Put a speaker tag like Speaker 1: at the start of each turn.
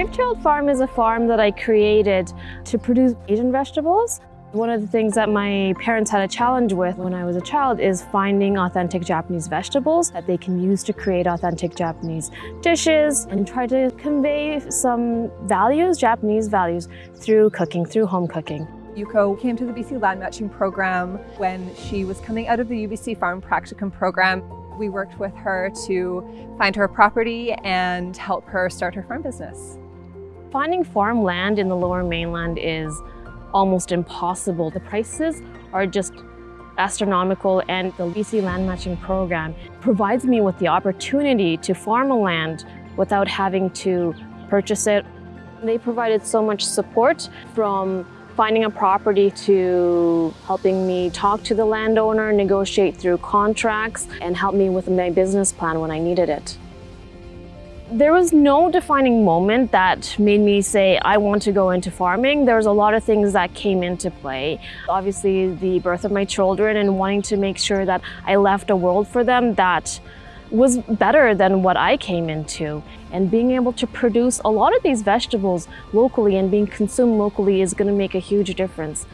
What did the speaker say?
Speaker 1: Brave Child Farm is a farm that I created to produce Asian vegetables. One of the things that my parents had a challenge with when I was a child is finding authentic Japanese vegetables that they can use to create authentic Japanese dishes and try to convey some values, Japanese values, through cooking, through home cooking.
Speaker 2: Yuko came to the BC Land Matching Program when she was coming out of the UBC Farm Practicum program. We worked with her to find her property and help her start her farm business.
Speaker 1: Finding farm land in the lower mainland is almost impossible. The prices are just astronomical and the BC Land Matching Program provides me with the opportunity to farm a land without having to purchase it. They provided so much support from finding a property to helping me talk to the landowner, negotiate through contracts, and help me with my business plan when I needed it. There was no defining moment that made me say, I want to go into farming. There was a lot of things that came into play. Obviously, the birth of my children and wanting to make sure that I left a world for them that was better than what I came into. And being able to produce a lot of these vegetables locally and being consumed locally is going to make a huge difference